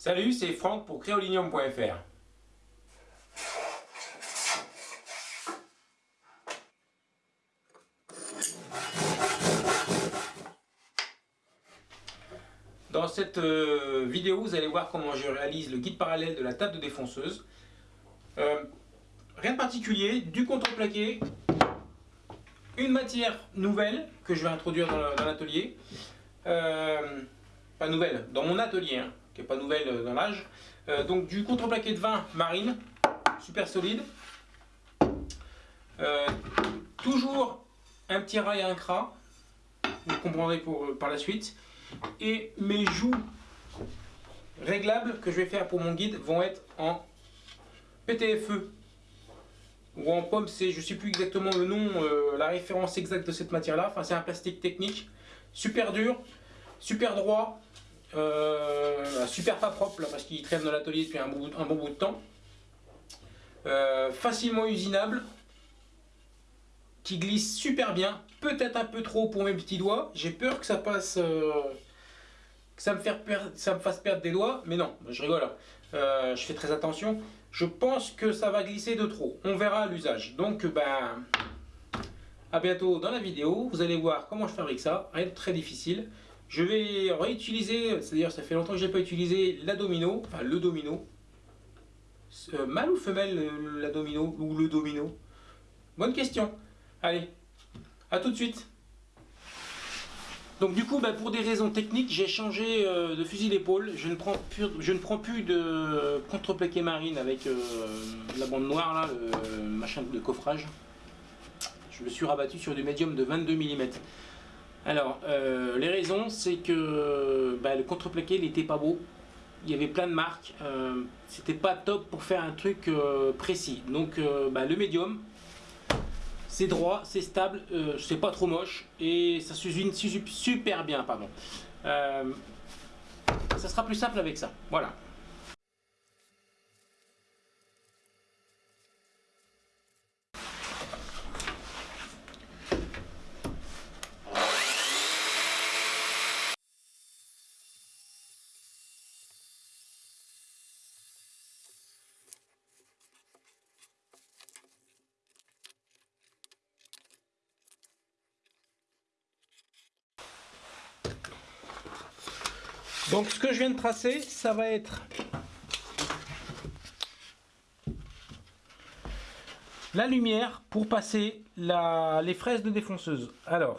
Salut, c'est Franck pour créolinium.fr. Dans cette euh, vidéo, vous allez voir comment je réalise le guide parallèle de la table de défonceuse. Euh, rien de particulier, du contreplaqué, une matière nouvelle que je vais introduire dans l'atelier. Euh, pas nouvelle, dans mon atelier, hein, qui n'est pas nouvelle dans l'âge. donc du contreplaqué de vin marine, super solide. toujours un petit rail à un cras, vous comprendrez pour, par la suite. Et mes joues réglables que je vais faire pour mon guide vont être en PTFE ou en pomme C, je ne sais plus exactement le nom, euh, la référence exacte de cette matière là, enfin c'est un plastique technique, super dur, super droit, euh, super pas propre parce qu'il traîne dans l'atelier depuis un, bon bout de temps, euh, facilement usinable, qui glisse super bien, peut-être un peu trop pour mes petits doigts, j'ai peur que ça passe que ça me, fasse perdre des doigts, mais non, je rigole, hein. euh, je fais très attention. Je pense que ça va glisser de trop, on verra l'usage. Donc, ben, à bientôt dans la vidéo, vous allez voir comment je fabrique ça, rien de très difficile. Je vais réutiliser, c'est-à-dire ça fait longtemps que je n'ai pas utilisé la domino, enfin le domino. Euh, mâle ou femelle euh, la domino, ou le domino? Bonne question. Allez, à tout de suite donc du coup, bah, pour des raisons techniques, j'ai changé euh, de fusil d'épaule. Je, ne prends plus, je ne prends plus de contreplaqué marine avec la bande noire, là, le machin de coffrage. Je me suis rabattu sur du médium de 22 mm. Alors, euh, les raisons, c'est que bah, le contreplaqué n'était pas beau. Il y avait plein de marques. C'était pas top pour faire un truc précis. Donc, bah, le médium, c'est droit, c'est stable, euh, c'est pas trop moche et ça s'usine super bien. Pardon. Euh, ça sera plus simple avec ça. Voilà. Donc ce que je viens de tracer, ça va être la lumière pour passer les fraises de défonceuse. Alors,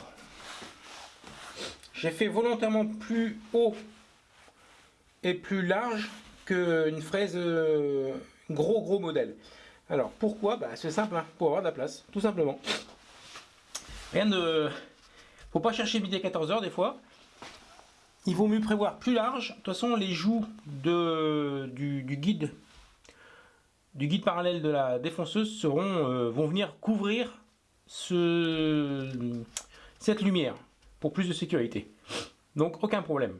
j'ai fait volontairement plus haut et plus large qu'une fraise euh, gros gros modèle. Alors pourquoi? Bah, C'est simple, hein, pour avoir de la place, tout simplement. Rien de... Faut pas chercher midi à 14h des fois il vaut mieux prévoir plus large. De toute façon, les joues du, guide parallèle de la défonceuse euh, vont venir couvrir ce, cette lumière pour plus de sécurité. Donc aucun problème.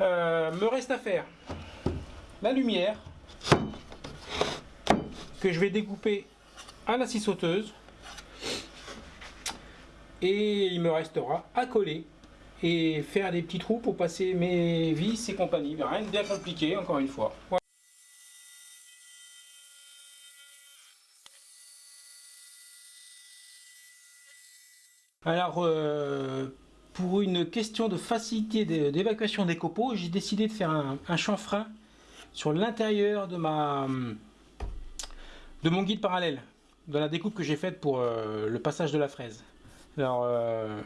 Euh, me reste à faire la lumière que je vais découper à la scie sauteuse et il me restera à coller et faire des petits trous pour passer mes vis et compagnie. Rien de bien compliqué encore une fois. Alors, euh, pour une question de facilité d'évacuation des copeaux, j'ai décidé de faire un, chanfrein sur l'intérieur de ma de mon guide parallèle, de la découpe que j'ai faite pour euh, le passage de la fraise. Alors, euh,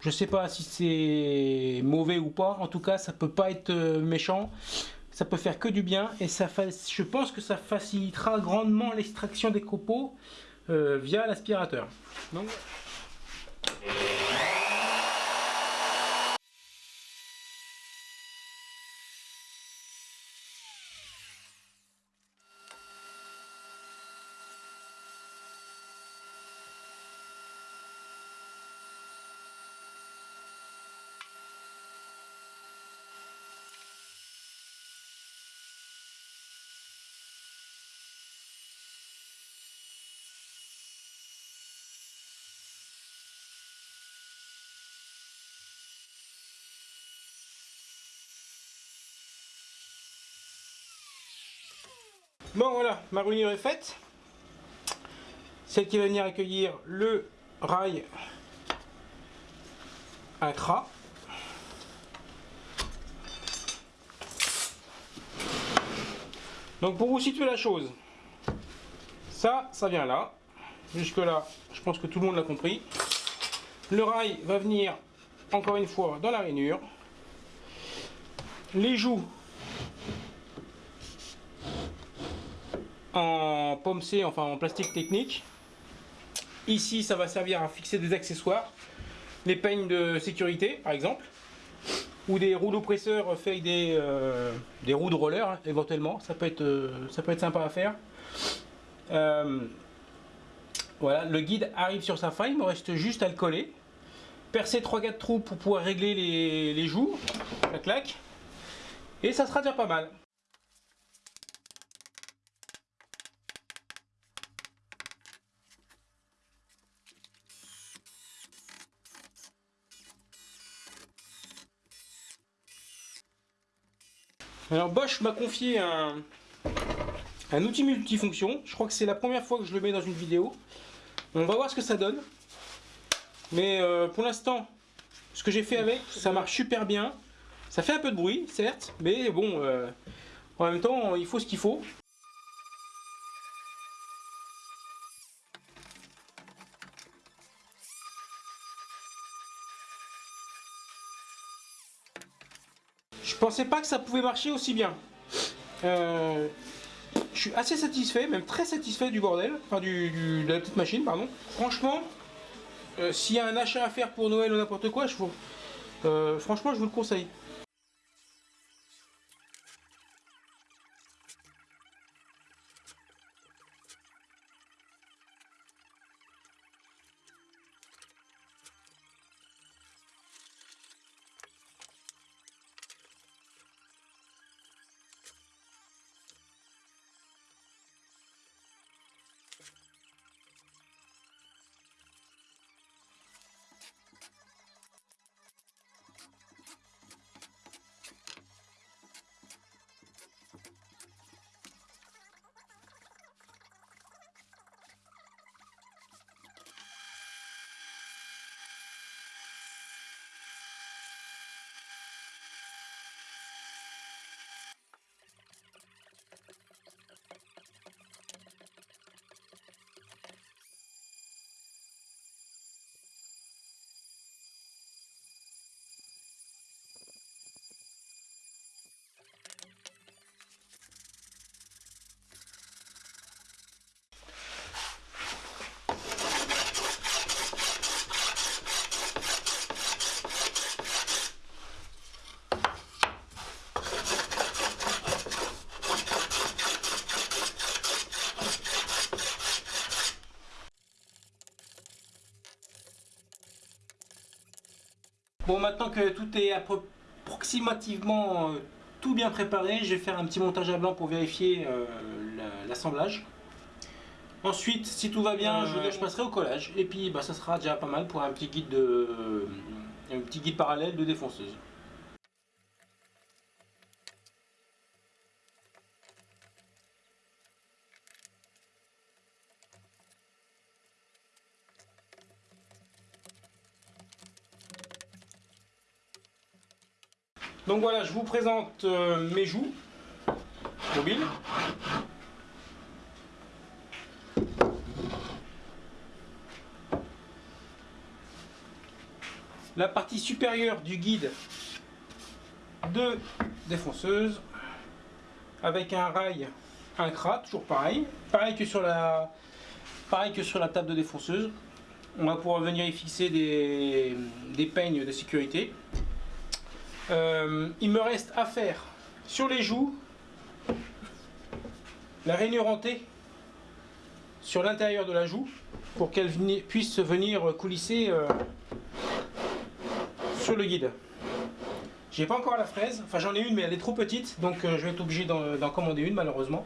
je sais pas si c'est mauvais ou pas, en tout cas ça peut pas être euh, méchant, ça peut faire que du bien et ça je pense que ça facilitera grandement l'extraction des copeaux via l'aspirateur. Bon voilà, ma rainure est faite. Celle qui va venir accueillir le rail à CRA. Donc pour vous situer la chose, ça, ça vient là. Jusque là, je pense que tout le monde l'a compris. Le rail va venir encore une fois dans la rainure. Les joues en pomme C, enfin en plastique technique. Ici, ça va servir à fixer des accessoires. Les peignes de sécurité, par exemple. Ou des rouleaux presseurs faits avec des, euh, des roues de roller, hein, éventuellement. Ça peut, être, euh, ça peut être sympa à faire. Euh, voilà, le guide arrive sur sa fin, il me reste juste à le coller. Percer 3-4 trous pour pouvoir régler les, les joues, la claque. Et ça sera déjà pas mal. Alors Bosch m'a confié un, outil multifonction. Je crois que c'est la première fois que je le mets dans une vidéo. On va voir ce que ça donne. Mais euh, pour l'instant, ce que j'ai fait avec, ça marche super bien. Ça fait un peu de bruit, certes, mais bon, euh, en même temps, il faut ce qu'il faut. Pensais pas que ça pouvait marcher aussi bien. Euh, je suis assez satisfait, même très satisfait du bordel, enfin de la petite machine, pardon. Franchement, euh, s'il y a un achat à faire pour Noël ou n'importe quoi, je vous, euh, franchement, je vous le conseille. Bon, maintenant que tout est approximativement euh, tout bien préparé, je vais faire un petit montage à blanc pour vérifier euh, l'assemblage. Ensuite, si tout va bien, je, je, passerai au collage. Et puis, bah, ça sera déjà pas mal pour un petit guide, de, un petit guide parallèle de défonceuse. Donc voilà, je vous présente euh, mes joues mobiles. La partie supérieure du guide de défonceuse avec un rail, un crat, toujours pareil. Pareil que sur la, pareil que sur la table de défonceuse. On va pouvoir venir y fixer des, des peignes de sécurité. Euh, il me reste à faire sur les joues la rainure hantée sur l'intérieur de la joue pour qu'elle puisse venir coulisser euh, sur le guide. J'ai pas encore la fraise, enfin j'en ai une mais elle est trop petite donc euh, je vais être obligé d'en commander une malheureusement.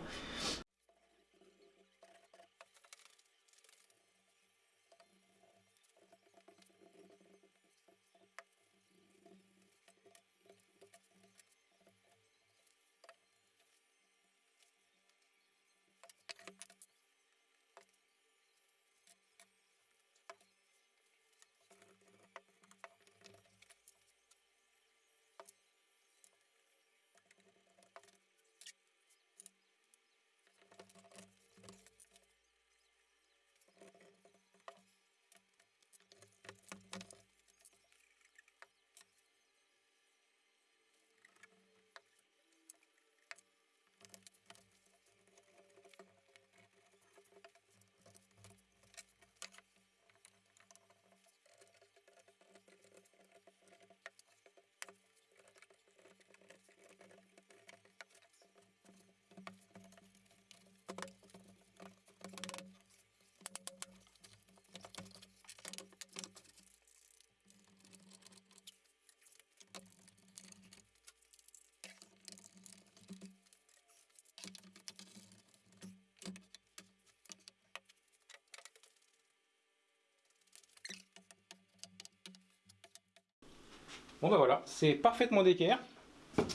Ben voilà, c'est parfaitement d'équerre.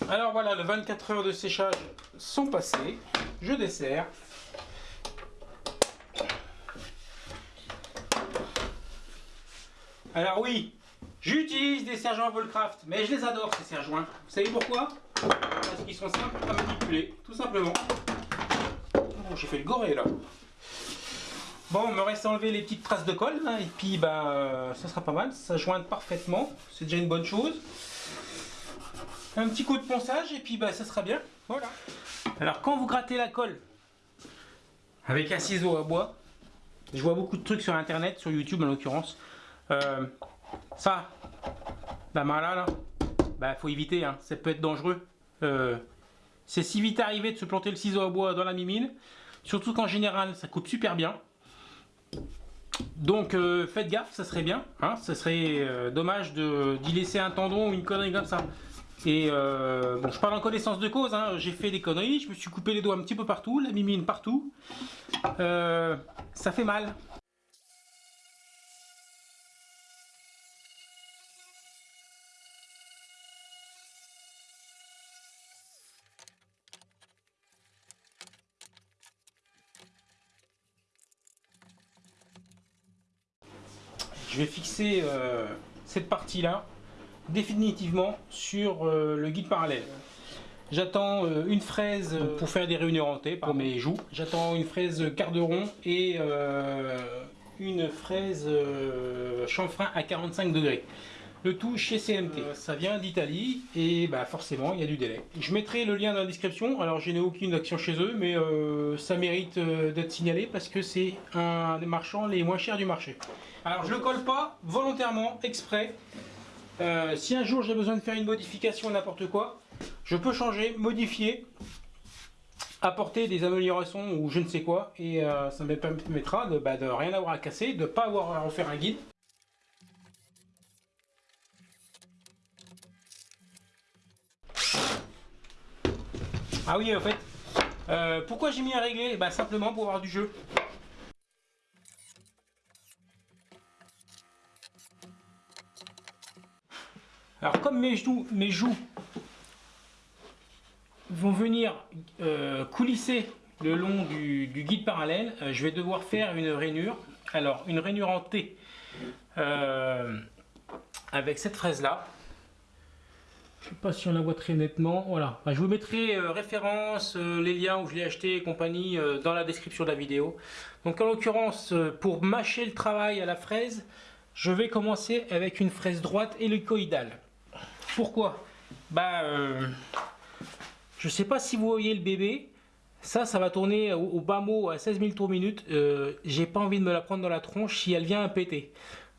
Alors voilà, les 24 heures de séchage sont passées. Je desserre. Alors oui, j'utilise des serre-joints Volcraft, mais je les adore ces serre-joints. Vous savez pourquoi? Parce qu'ils sont simples à manipuler, tout simplement. Oh, j'ai fait le goré là. Bon, il me reste à enlever les petites traces de colle, et puis bah, ça sera pas mal, ça jointe parfaitement, c'est déjà une bonne chose. Un petit coup de ponçage, et puis bah, ça sera bien, voilà. Alors quand vous grattez la colle avec un ciseau à bois, je vois beaucoup de trucs sur internet, sur YouTube en l'occurrence, euh, ça, la main là, là, bah faut éviter, hein, ça peut être dangereux. Euh, c'est si vite arrivé de se planter le ciseau à bois dans la mimine, surtout qu'en général ça coupe super bien. Donc euh, faites gaffe, ça serait bien, hein, ça serait dommage d'y laisser un tendon ou une connerie comme ça. Et bon, je parle en connaissance de cause, hein, j'ai fait des conneries, je me suis coupé les doigts un petit peu partout, la mimine partout. ça fait mal. Je vais fixer euh, cette partie là définitivement sur euh, le guide parallèle. J'attends euh, une fraise pour faire des réunions rentées pour mes joues. J'attends une fraise carderon et une fraise chanfrein à 45 degrés. Le tout chez CMT. ça vient d'Italie et bah forcément il y a du délai. Je mettrai le lien dans la description. Alors je n'ai aucune action chez eux mais ça mérite d'être signalé parce que c'est un des marchands les moins chers du marché. Alors je le colle pas volontairement, exprès. Euh, si un jour j'ai besoin de faire une modification n'importe quoi, je peux changer, modifier, apporter des améliorations ou je ne sais quoi. Et euh, ça me permettra de, bah, de rien avoir à casser, de ne pas avoir à refaire un guide. Ah oui, en fait, euh, pourquoi j'ai mis à régler? Bah, Simplement pour avoir du jeu. Alors comme mes joues, vont venir euh, coulisser le long du, guide parallèle, euh, je vais devoir faire une rainure. Alors une rainure en T avec cette fraise là. Je sais pas si on la voit très nettement. Voilà. je vous mettrai référence, les liens où je l'ai acheté et compagnie dans la description de la vidéo. Donc en l'occurrence, pour mâcher le travail à la fraise, je vais commencer avec une fraise droite hélicoïdale. Pourquoi? Bah, euh, je sais pas si vous voyez le bébé. Ça, ça va tourner au, bas mot à 16 000 tours minute. Euh, J'ai pas envie de me la prendre dans la tronche si elle vient à péter.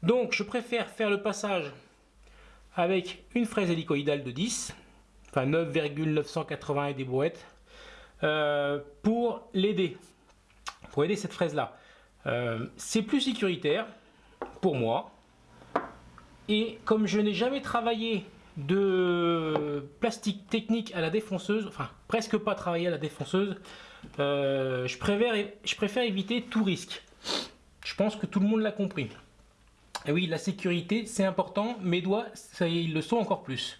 Donc, je préfère faire le passage avec une fraise hélicoïdale de 10, enfin 9,980 et des brouettes, euh, pour l'aider, pour aider cette fraise là. Euh, c'est plus sécuritaire pour moi. Et comme je n'ai jamais travaillé de plastique technique à la défonceuse, enfin presque pas travailler à la défonceuse, euh, je préfère éviter tout risque. Je pense que tout le monde l'a compris. Et oui, la sécurité, c'est important. Mes doigts, ça, ils le sont encore plus.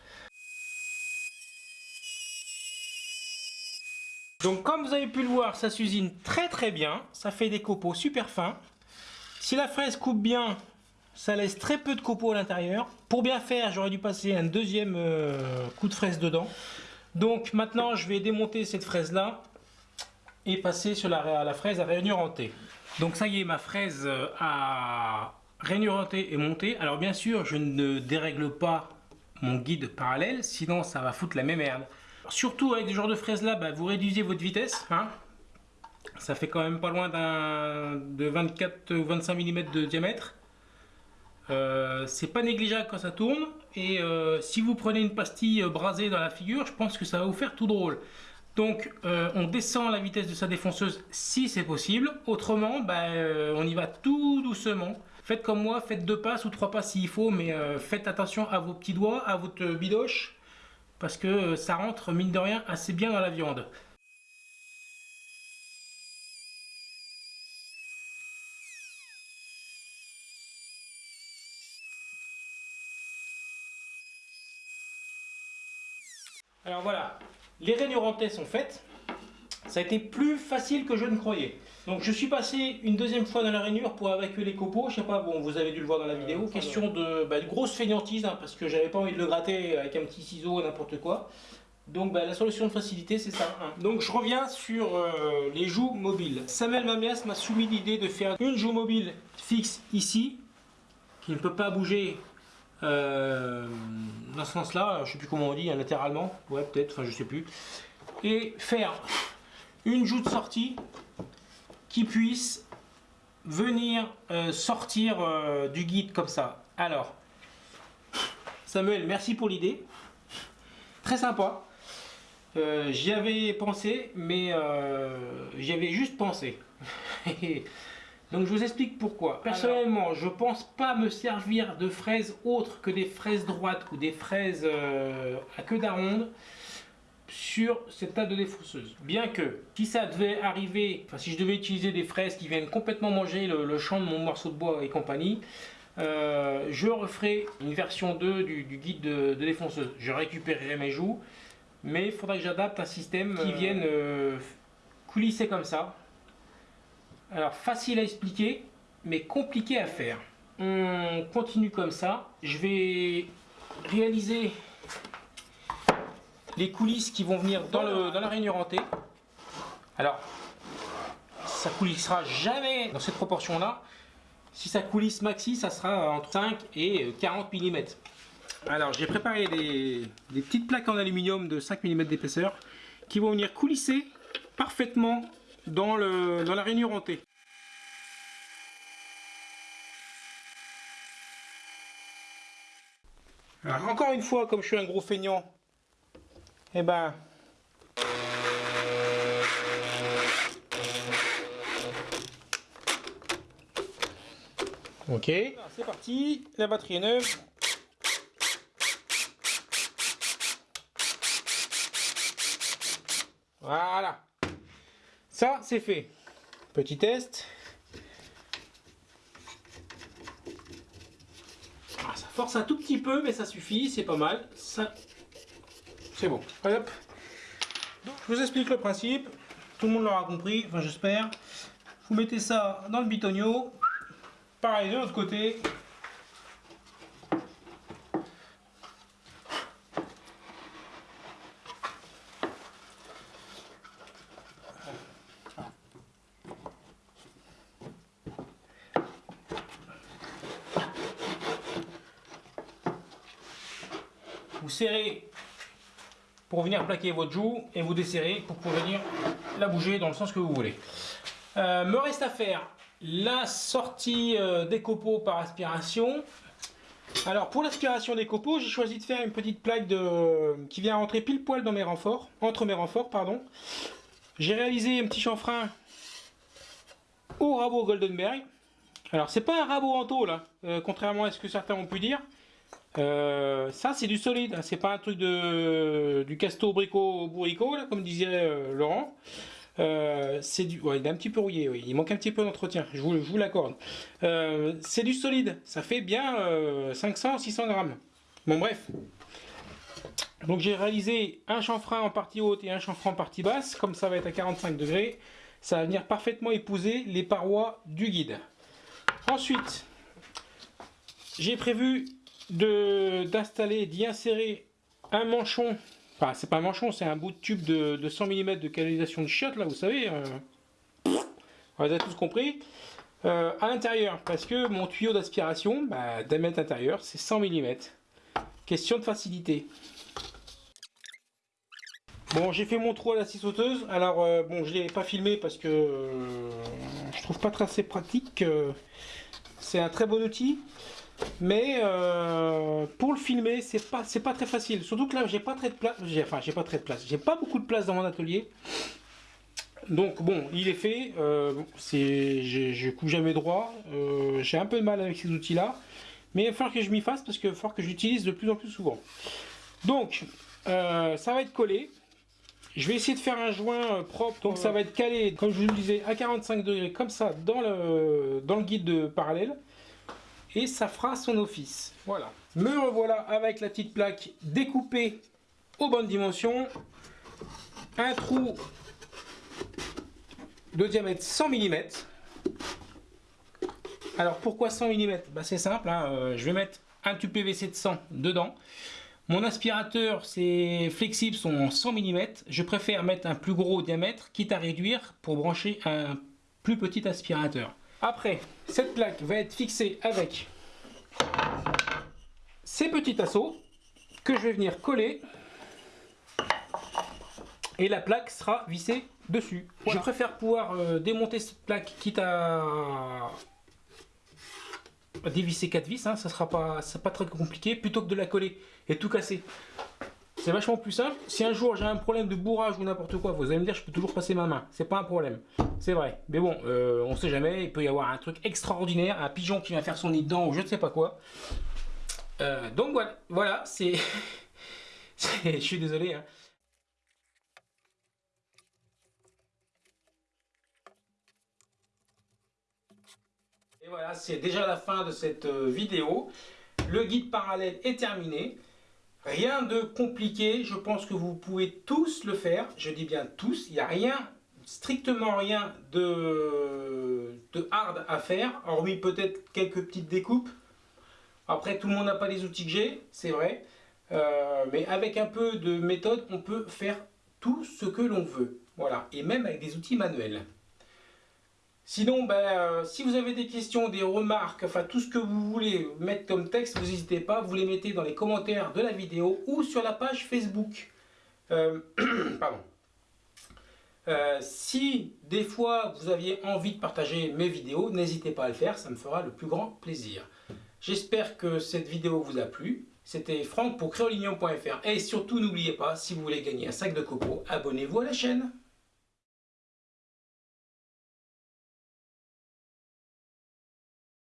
Donc comme vous avez pu le voir, ça s'usine très très bien. Ça fait des copeaux super fins. Si la fraise coupe bien, ça laisse très peu de copeaux à l'intérieur. Pour bien faire, j'aurais dû passer un deuxième euh, coup de fraise dedans. Donc maintenant, je vais démonter cette fraise-là et passer sur la, fraise à rainure en Donc ça y est, ma fraise euh, à rainure en est montée. Alors bien sûr, je ne dérègle pas mon guide parallèle, sinon ça va foutre la même merde. Surtout avec ce genre de fraise là, bah, vous réduisez votre vitesse. Hein. Ça fait quand même pas loin de 24 ou 25 mm de diamètre. Euh, c'est pas négligeable quand ça tourne et euh, si vous prenez une pastille brasée dans la figure je pense que ça va vous faire tout drôle donc euh, on descend la vitesse de sa défonceuse si c'est possible autrement ben, on y va tout doucement faites comme moi faites deux passes ou trois passes s'il faut mais faites attention à vos petits doigts à votre bidoche parce que ça rentre mine de rien assez bien dans la viande Alors voilà, les rainures sont faites. Ça a été plus facile que je ne croyais. Donc je suis passé une deuxième fois dans la rainure pour évacuer les copeaux. Je sais pas, bon, vous avez dû le voir dans la vidéo. Question de, bah, grosse feignantise, hein, parce que j'avais pas envie de le gratter avec un petit ciseau, n'importe quoi. Donc bah, la solution de facilité, c'est ça. Hein. Donc je reviens sur euh, les joues mobiles. Samuel Mamias m'a soumis l'idée de faire une joue mobile fixe ici, qui ne peut pas bouger euh, dans ce sens-là. Je sais plus comment on dit, hein, latéralement. Ouais, peut-être, enfin je sais plus. Et faire une joue de sortie qui puisse venir euh, sortir du guide comme ça. Alors, Samuel, merci pour l'idée. Très sympa. Euh, j'y avais pensé, mais euh, j'y avais juste pensé. Donc je vous explique pourquoi. Personnellement, je pense pas me servir de fraises autres que des fraises droites ou des fraises euh, à queue d'aronde sur cette table de défausseuse. Bien que, si ça devait arriver, enfin si je devais utiliser des fraises qui viennent complètement manger le, champ de mon morceau de bois et compagnie, je referai une version 2 du, guide de, de défonceuse. Je récupérerai mes joues, mais il faudrait que j'adapte un système qui euh. vienne euh, coulisser comme ça. Alors facile à expliquer, mais compliqué à faire. On continue comme ça. Je vais réaliser les coulisses qui vont venir dans, la rainure hantée. Alors, ça coulissera jamais dans cette proportion là. Si ça coulisse maxi, ça sera entre 5 et 40 mm. Alors j'ai préparé des, petites plaques en aluminium de 5 mm d'épaisseur qui vont venir coulisser parfaitement dans, la rainure hantée. Encore une fois, comme je suis un gros feignant, eh ben... Ok, c'est parti, la batterie est neuve. Voilà. Ça, c'est fait. Petit test. Ah, ça force un tout petit peu, mais ça suffit, c'est pas mal. Ça, c'est bon. Hop. je vous explique le principe. Tout le monde l'aura compris, enfin j'espère. Vous mettez ça dans le bitonio. Pareil de l'autre côté. Vous serrez pour venir plaquer votre joue et vous desserrez pour venir la bouger dans le sens que vous voulez. Euh, me reste à faire la sortie euh, des copeaux par aspiration. Alors pour l'aspiration des copeaux, j'ai choisi de faire une petite plaque de, qui vient rentrer pile poil dans mes renforts, entre mes renforts, pardon. J'ai réalisé un petit chanfrein au rabot Goldenberg. Alors c'est pas un rabot en tôle, là, euh, contrairement à ce que certains ont pu dire. Euh, ça c'est du solide, c'est pas un truc de du casto brico bourrico comme disait euh, Laurent. Euh, c'est du, il est un petit peu rouillé, il manque un petit peu d'entretien, je vous, vous l'accorde. c'est du solide, ça fait bien 500-600 grammes. Bon bref. Donc j'ai réalisé un chanfrein en partie haute et un chanfrein en partie basse, comme ça va être à 45 degrés, ça va venir parfaitement épouser les parois du guide. Ensuite, j'ai prévu d'installer, d'y insérer un manchon, enfin c'est pas un manchon, c'est un bout de tube de, 100 mm de canalisation de chiottes, là vous savez, euh, vous avez tous compris, euh, à l'intérieur, parce que mon tuyau d'aspiration, bah, d'un mètre intérieur, c'est 100 mm. Question de facilité. Bon, j'ai fait mon trou à la scie sauteuse. Alors, euh, bon, je l'ai pas filmé parce que je trouve pas très assez pratique. c'est un très bon outil. Mais euh, pour le filmer, c'est pas, c'est pas très facile. Surtout que là, j'ai pas très de place. Enfin, j'ai pas très de place. J'ai pas beaucoup de place dans mon atelier. Donc bon, il est fait. Euh, c'est, je coupe jamais droit. Euh, j'ai un peu de mal avec ces outils-là. Mais il va falloir que je m'y fasse parce qu'il va falloir que j'utilise de plus en plus souvent. Donc, ça va être collé. Je vais essayer de faire un joint propre. Donc ça va être calé, comme je vous le disais, à 45 degrés, comme ça, dans le, dans le guide de parallèle et ça fera son office. Voilà. Me revoilà avec la petite plaque découpée aux bonnes dimensions, un trou de diamètre 100 mm. Alors pourquoi 100 mm bah, C'est simple, hein, euh, je vais mettre un tube PVC de 100 dedans. Mon aspirateur, c'est flexible, sont en 100 mm. Je préfère mettre un plus gros diamètre, quitte à réduire pour brancher un plus petit aspirateur. Après, cette plaque va être fixée avec ces petits tasseaux que je vais venir coller et la plaque sera vissée dessus. Je préfère pouvoir euh, démonter cette plaque quitte à dévisser 4 vis, hein, ça sera pas, pas très compliqué, plutôt que de la coller et tout casser. C'est vachement plus simple. Si un jour j'ai un problème de bourrage ou n'importe quoi, vous allez me dire je peux toujours passer ma main. C'est pas un problème. C'est vrai. Mais bon, euh, on sait jamais. Il peut y avoir un truc extraordinaire, un pigeon qui vient faire son nid dedans ou je ne sais pas quoi. Euh, donc voilà, voilà c'est... je suis désolé. Hein. Et voilà, c'est déjà la fin de cette euh, vidéo. Le guide parallèle est terminé. Rien de compliqué, je pense que vous pouvez tous le faire. Je dis bien tous, il n'y a rien, strictement rien de, de hard à faire, hormis peut-être quelques petites découpes. Après, tout le monde n'a pas les outils que j'ai, c'est vrai. Euh, mais avec un peu de méthode, on peut faire tout ce que l'on veut. Voilà, et même avec des outils manuels. Sinon, ben, euh, si vous avez des questions, des remarques, enfin tout ce que vous voulez mettre comme texte, vous n'hésitez pas, vous les mettez dans les commentaires de la vidéo ou sur la page Facebook. Euh, pardon. Euh, si des fois vous aviez envie de partager mes vidéos, n'hésitez pas à le faire, ça me fera le plus grand plaisir. J'espère que cette vidéo vous a plu. C'était Franck pour créolignon.fr et surtout n'oubliez pas, si vous voulez gagner un sac de coco, abonnez-vous à la chaîne.